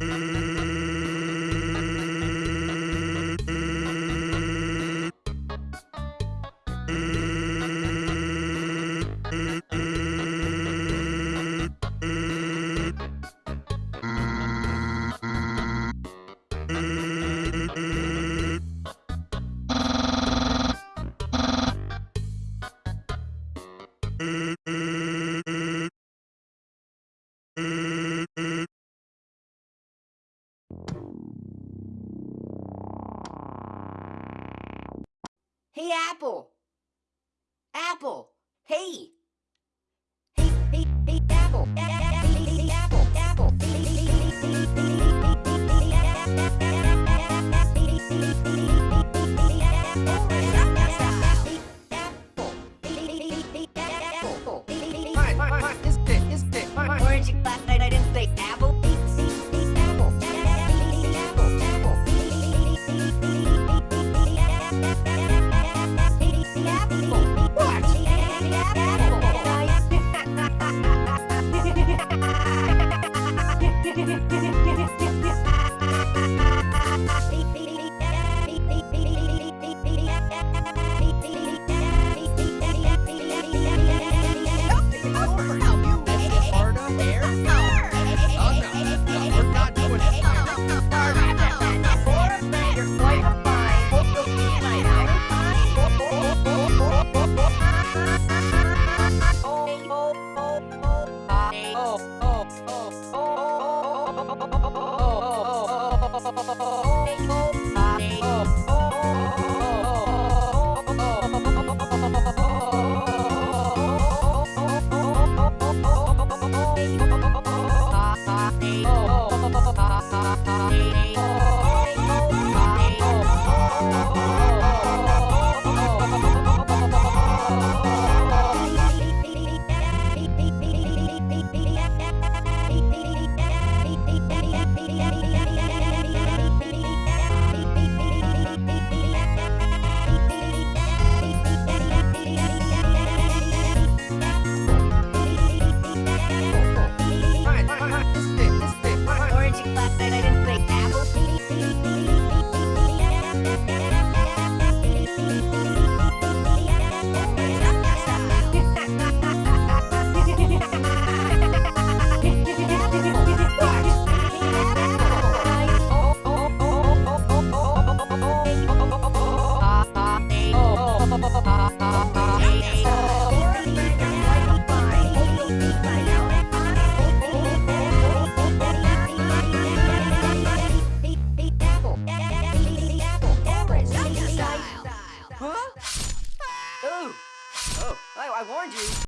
Mm-hmm. Hey, Apple. Apple. Hey. Oh, I, I warned Thank you. Aonde?